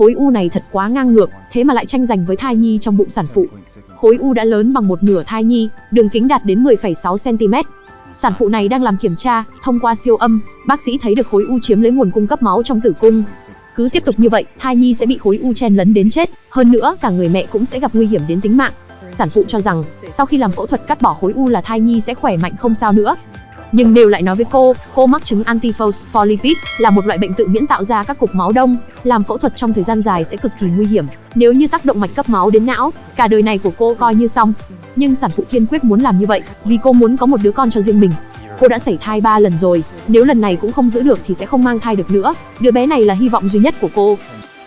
Khối u này thật quá ngang ngược, thế mà lại tranh giành với thai nhi trong bụng sản phụ. Khối u đã lớn bằng một nửa thai nhi, đường kính đạt đến 10,6 cm. Sản phụ này đang làm kiểm tra, thông qua siêu âm, bác sĩ thấy được khối u chiếm lấy nguồn cung cấp máu trong tử cung. Cứ tiếp tục như vậy, thai nhi sẽ bị khối u chen lấn đến chết, hơn nữa cả người mẹ cũng sẽ gặp nguy hiểm đến tính mạng. Sản phụ cho rằng, sau khi làm phẫu thuật cắt bỏ khối u là thai nhi sẽ khỏe mạnh không sao nữa. Nhưng đều lại nói với cô, cô mắc chứng antiphospholipid là một loại bệnh tự miễn tạo ra các cục máu đông, làm phẫu thuật trong thời gian dài sẽ cực kỳ nguy hiểm. Nếu như tác động mạch cấp máu đến não, cả đời này của cô coi như xong. Nhưng sản phụ kiên quyết muốn làm như vậy, vì cô muốn có một đứa con cho riêng mình. Cô đã sảy thai 3 lần rồi, nếu lần này cũng không giữ được thì sẽ không mang thai được nữa. Đứa bé này là hy vọng duy nhất của cô.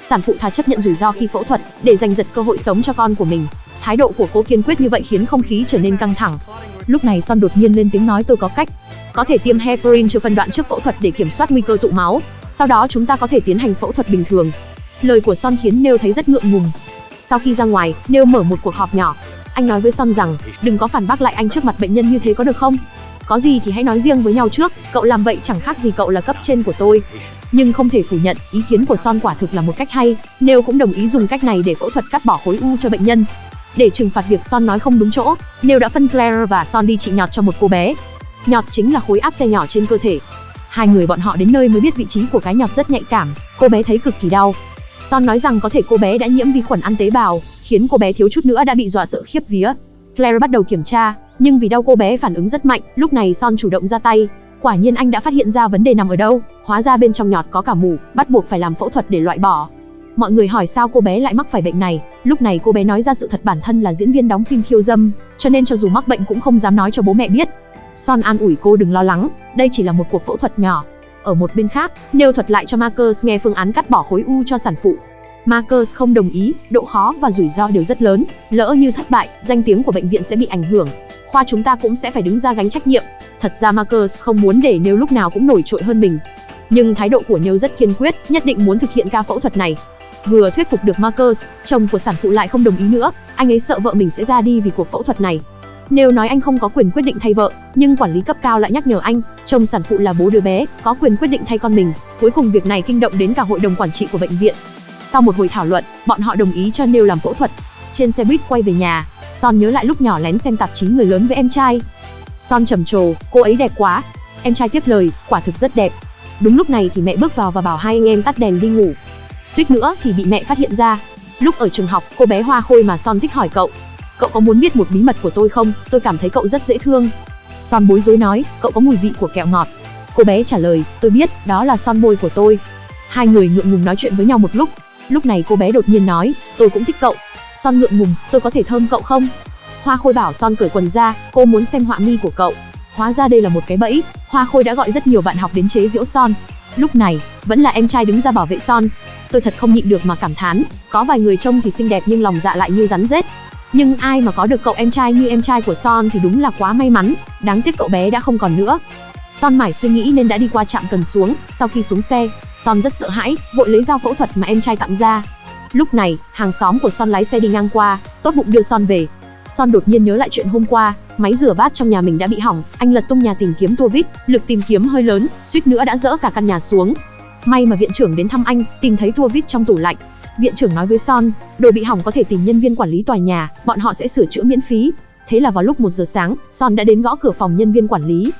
Sản phụ thà chấp nhận rủi ro khi phẫu thuật để giành giật cơ hội sống cho con của mình. Thái độ của cô kiên quyết như vậy khiến không khí trở nên căng thẳng. Lúc này Son đột nhiên lên tiếng nói tôi có cách. Có thể tiêm heparin cho phân đoạn trước phẫu thuật để kiểm soát nguy cơ tụ máu, sau đó chúng ta có thể tiến hành phẫu thuật bình thường. Lời của Son khiến Nêu thấy rất ngượng ngùng. Sau khi ra ngoài, Nêu mở một cuộc họp nhỏ. Anh nói với Son rằng, đừng có phản bác lại anh trước mặt bệnh nhân như thế có được không? Có gì thì hãy nói riêng với nhau trước, cậu làm vậy chẳng khác gì cậu là cấp trên của tôi. Nhưng không thể phủ nhận, ý kiến của Son quả thực là một cách hay, Nêu cũng đồng ý dùng cách này để phẫu thuật cắt bỏ khối u cho bệnh nhân. Để trừng phạt việc Son nói không đúng chỗ, Nêu đã phân Claire và Son đi trị nhọt cho một cô bé. Nhọt chính là khối áp xe nhỏ trên cơ thể. Hai người bọn họ đến nơi mới biết vị trí của cái nhọt rất nhạy cảm, cô bé thấy cực kỳ đau. Son nói rằng có thể cô bé đã nhiễm vi khuẩn ăn tế bào, khiến cô bé thiếu chút nữa đã bị dọa sợ khiếp vía. Claire bắt đầu kiểm tra, nhưng vì đau cô bé phản ứng rất mạnh, lúc này Son chủ động ra tay. Quả nhiên anh đã phát hiện ra vấn đề nằm ở đâu, hóa ra bên trong nhọt có cả mủ, bắt buộc phải làm phẫu thuật để loại bỏ. Mọi người hỏi sao cô bé lại mắc phải bệnh này, lúc này cô bé nói ra sự thật bản thân là diễn viên đóng phim khiêu dâm, cho nên cho dù mắc bệnh cũng không dám nói cho bố mẹ biết. Son an ủi cô đừng lo lắng, đây chỉ là một cuộc phẫu thuật nhỏ. Ở một bên khác, nêu thuật lại cho Marcus nghe phương án cắt bỏ khối u cho sản phụ. Marcus không đồng ý, độ khó và rủi ro đều rất lớn, lỡ như thất bại, danh tiếng của bệnh viện sẽ bị ảnh hưởng. Khoa chúng ta cũng sẽ phải đứng ra gánh trách nhiệm. Thật ra Marcus không muốn để Nêu lúc nào cũng nổi trội hơn mình. Nhưng thái độ của Nêu rất kiên quyết, nhất định muốn thực hiện ca phẫu thuật này. Vừa thuyết phục được Marcus, chồng của sản phụ lại không đồng ý nữa, anh ấy sợ vợ mình sẽ ra đi vì cuộc phẫu thuật này. Nếu nói anh không có quyền quyết định thay vợ, nhưng quản lý cấp cao lại nhắc nhở anh, chồng sản phụ là bố đứa bé, có quyền quyết định thay con mình. Cuối cùng việc này kinh động đến cả hội đồng quản trị của bệnh viện. Sau một hồi thảo luận, bọn họ đồng ý cho Neil làm phẫu thuật. Trên xe buýt quay về nhà, Son nhớ lại lúc nhỏ lén xem tạp chí người lớn với em trai. Son trầm trồ, cô ấy đẹp quá. Em trai tiếp lời, quả thực rất đẹp. Đúng lúc này thì mẹ bước vào và bảo hai anh em tắt đèn đi ngủ. Suýt nữa thì bị mẹ phát hiện ra. Lúc ở trường học, cô bé Hoa Khôi mà Son thích hỏi cậu, cậu có muốn biết một bí mật của tôi không? Tôi cảm thấy cậu rất dễ thương. Son bối rối nói, cậu có mùi vị của kẹo ngọt. Cô bé trả lời, tôi biết, đó là son môi của tôi. Hai người ngượng ngùng nói chuyện với nhau một lúc. Lúc này cô bé đột nhiên nói, tôi cũng thích cậu. Son ngượng ngùng, tôi có thể thơm cậu không? Hoa Khôi bảo Son cởi quần ra, cô muốn xem họa mi của cậu. Hóa ra đây là một cái bẫy, Hoa Khôi đã gọi rất nhiều bạn học đến chế giễu Son. Lúc này, vẫn là em trai đứng ra bảo vệ Son. Tôi thật không nhịn được mà cảm thán, có vài người trông thì xinh đẹp nhưng lòng dạ lại như rắn rết. Nhưng ai mà có được cậu em trai như em trai của Son thì đúng là quá may mắn, đáng tiếc cậu bé đã không còn nữa. Son mải suy nghĩ nên đã đi qua trạm cần xuống, sau khi xuống xe, Son rất sợ hãi, vội lấy dao phẫu thuật mà em trai tặng ra. Lúc này, hàng xóm của Son lái xe đi ngang qua, tốt bụng đưa Son về. Son đột nhiên nhớ lại chuyện hôm qua, máy rửa bát trong nhà mình đã bị hỏng, anh lật tung nhà tìm kiếm tua vít, lực tìm kiếm hơi lớn, suýt nữa đã dỡ cả căn nhà xuống. May mà viện trưởng đến thăm anh, tìm thấy tua vít trong tủ lạnh, Viện trưởng nói với Son, đồ bị hỏng có thể tìm nhân viên quản lý tòa nhà, bọn họ sẽ sửa chữa miễn phí. Thế là vào lúc 1 giờ sáng, Son đã đến gõ cửa phòng nhân viên quản lý.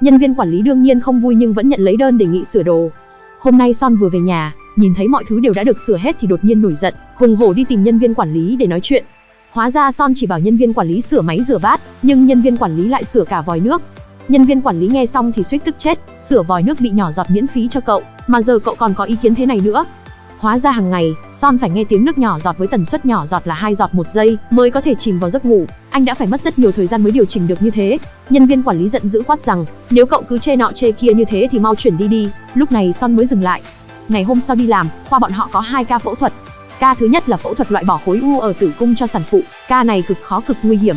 Nhân viên quản lý đương nhiên không vui nhưng vẫn nhận lấy đơn đề nghị sửa đồ. Hôm nay Son vừa về nhà, nhìn thấy mọi thứ đều đã được sửa hết thì đột nhiên nổi giận, hùng hổ đi tìm nhân viên quản lý để nói chuyện. Hóa ra Son chỉ bảo nhân viên quản lý sửa máy rửa bát, nhưng nhân viên quản lý lại sửa cả vòi nước. Nhân viên quản lý nghe xong thì suýt tức chết, sửa vòi nước bị nhỏ giọt miễn phí cho cậu, mà giờ cậu còn có ý kiến thế này nữa, Hóa ra hàng ngày, Son phải nghe tiếng nước nhỏ giọt với tần suất nhỏ giọt là hai giọt một giây mới có thể chìm vào giấc ngủ. Anh đã phải mất rất nhiều thời gian mới điều chỉnh được như thế. Nhân viên quản lý giận dữ quát rằng, nếu cậu cứ chê nọ chê kia như thế thì mau chuyển đi đi. Lúc này Son mới dừng lại. Ngày hôm sau đi làm, khoa bọn họ có hai ca phẫu thuật. Ca thứ nhất là phẫu thuật loại bỏ khối u ở tử cung cho sản phụ. Ca này cực khó cực nguy hiểm.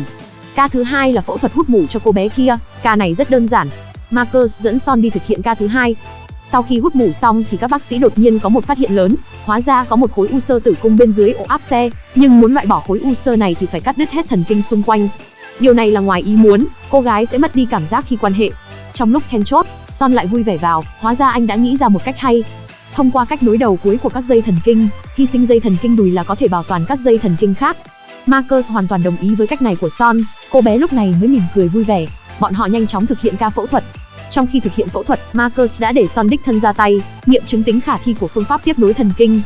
Ca thứ hai là phẫu thuật hút mủ cho cô bé kia. Ca này rất đơn giản. Marcus dẫn Son đi thực hiện ca thứ hai. Sau khi hút mủ xong thì các bác sĩ đột nhiên có một phát hiện lớn, hóa ra có một khối u sơ tử cung bên dưới ổ áp xe, nhưng muốn loại bỏ khối u sơ này thì phải cắt đứt hết thần kinh xung quanh. Điều này là ngoài ý muốn, cô gái sẽ mất đi cảm giác khi quan hệ. Trong lúc then chốt, Son lại vui vẻ vào, hóa ra anh đã nghĩ ra một cách hay. Thông qua cách nối đầu cuối của các dây thần kinh, hy sinh dây thần kinh đùi là có thể bảo toàn các dây thần kinh khác. Marcus hoàn toàn đồng ý với cách này của Son, cô bé lúc này mới mỉm cười vui vẻ. Bọn họ nhanh chóng thực hiện ca phẫu thuật. Trong khi thực hiện phẫu thuật, Marcus đã để Son đích thân ra tay, nghiệm chứng tính khả thi của phương pháp tiếp nối thần kinh.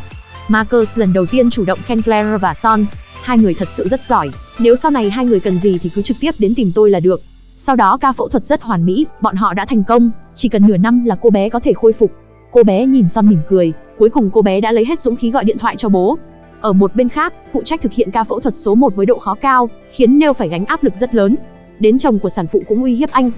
Marcus lần đầu tiên chủ động khen Claire và Son. Hai người thật sự rất giỏi, nếu sau này hai người cần gì thì cứ trực tiếp đến tìm tôi là được. Sau đó ca phẫu thuật rất hoàn mỹ, bọn họ đã thành công, chỉ cần nửa năm là cô bé có thể khôi phục. Cô bé nhìn Son mỉm cười, cuối cùng cô bé đã lấy hết dũng khí gọi điện thoại cho bố. Ở một bên khác, phụ trách thực hiện ca phẫu thuật số 1 với độ khó cao, khiến Neil phải gánh áp lực rất lớn. Đến chồng của sản phụ cũng uy hiếp anh.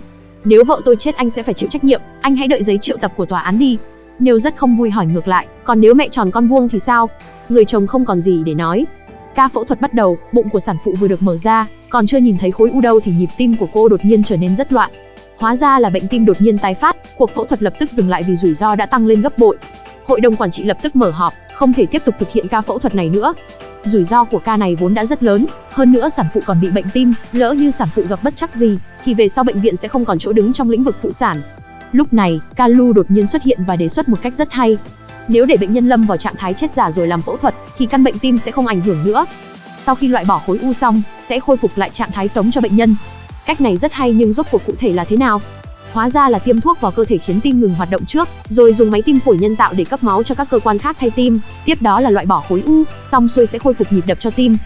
Nếu vợ tôi chết anh sẽ phải chịu trách nhiệm, anh hãy đợi giấy triệu tập của tòa án đi. Nêu rất không vui hỏi ngược lại, còn nếu mẹ tròn con vuông thì sao? Người chồng không còn gì để nói. Ca phẫu thuật bắt đầu, bụng của sản phụ vừa được mở ra, còn chưa nhìn thấy khối u đâu thì nhịp tim của cô đột nhiên trở nên rất loạn. Hóa ra là bệnh tim đột nhiên tái phát, cuộc phẫu thuật lập tức dừng lại vì rủi ro đã tăng lên gấp bội. Hội đồng quản trị lập tức mở họp, không thể tiếp tục thực hiện ca phẫu thuật này nữa. Rủi ro của ca này vốn đã rất lớn, hơn nữa sản phụ còn bị bệnh tim, lỡ như sản phụ gặp bất chắc gì, thì về sau bệnh viện sẽ không còn chỗ đứng trong lĩnh vực phụ sản. Lúc này, Kalu đột nhiên xuất hiện và đề xuất một cách rất hay. Nếu để bệnh nhân lâm vào trạng thái chết giả rồi làm phẫu thuật, thì căn bệnh tim sẽ không ảnh hưởng nữa. Sau khi loại bỏ khối u xong, sẽ khôi phục lại trạng thái sống cho bệnh nhân. Cách này rất hay nhưng rốt cuộc cụ thể là thế nào? Hóa ra là tiêm thuốc vào cơ thể khiến tim ngừng hoạt động trước, rồi dùng máy tim phổi nhân tạo để cấp máu cho các cơ quan khác thay tim, tiếp đó là loại bỏ khối u, xong xuôi sẽ khôi phục nhịp đập cho tim.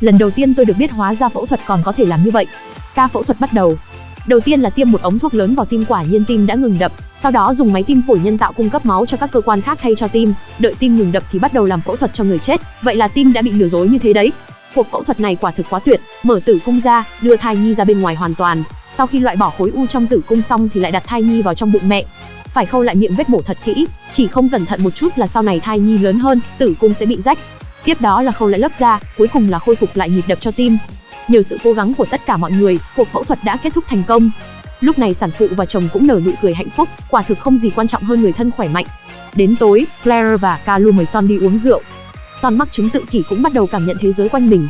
Lần đầu tiên tôi được biết hóa ra phẫu thuật còn có thể làm như vậy. Ca phẫu thuật bắt đầu. Đầu tiên là tiêm một ống thuốc lớn vào tim quả nhiên tim đã ngừng đập, sau đó dùng máy tim phổi nhân tạo cung cấp máu cho các cơ quan khác thay cho tim, đợi tim ngừng đập thì bắt đầu làm phẫu thuật cho người chết. Vậy là tim đã bị lừa dối như thế đấy. Cuộc phẫu thuật này quả thực quá tuyệt, mở tử cung ra, đưa thai nhi ra bên ngoài hoàn toàn. Sau khi loại bỏ khối u trong tử cung xong thì lại đặt thai nhi vào trong bụng mẹ. Phải khâu lại miệng vết mổ thật kỹ, chỉ không cẩn thận một chút là sau này thai nhi lớn hơn, tử cung sẽ bị rách. Tiếp đó là khâu lại lớp da, cuối cùng là khôi phục lại nhịp đập cho tim. Nhờ sự cố gắng của tất cả mọi người, cuộc phẫu thuật đã kết thúc thành công. Lúc này sản phụ và chồng cũng nở nụ cười hạnh phúc, quả thực không gì quan trọng hơn người thân khỏe mạnh. Đến tối, Claire và Calu mời Son đi uống rượu. Son mắc chứng tự kỷ cũng bắt đầu cảm nhận thế giới quanh mình.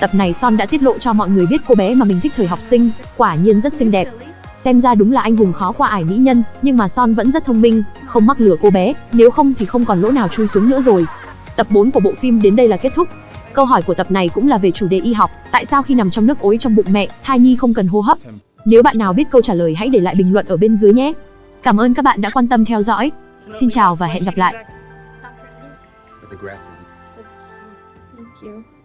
Tập này Son đã tiết lộ cho mọi người biết cô bé mà mình thích thời học sinh, quả nhiên rất xinh đẹp. Xem ra đúng là anh hùng khó qua ải mỹ nhân, nhưng mà Son vẫn rất thông minh, không mắc lừa cô bé, nếu không thì không còn lỗ nào chui xuống nữa rồi. Tập 4 của bộ phim đến đây là kết thúc. Câu hỏi của tập này cũng là về chủ đề y học, tại sao khi nằm trong nước ối trong bụng mẹ, thai nhi không cần hô hấp? Nếu bạn nào biết câu trả lời hãy để lại bình luận ở bên dưới nhé. Cảm ơn các bạn đã quan tâm theo dõi. Xin chào và hẹn gặp lại. Thank you.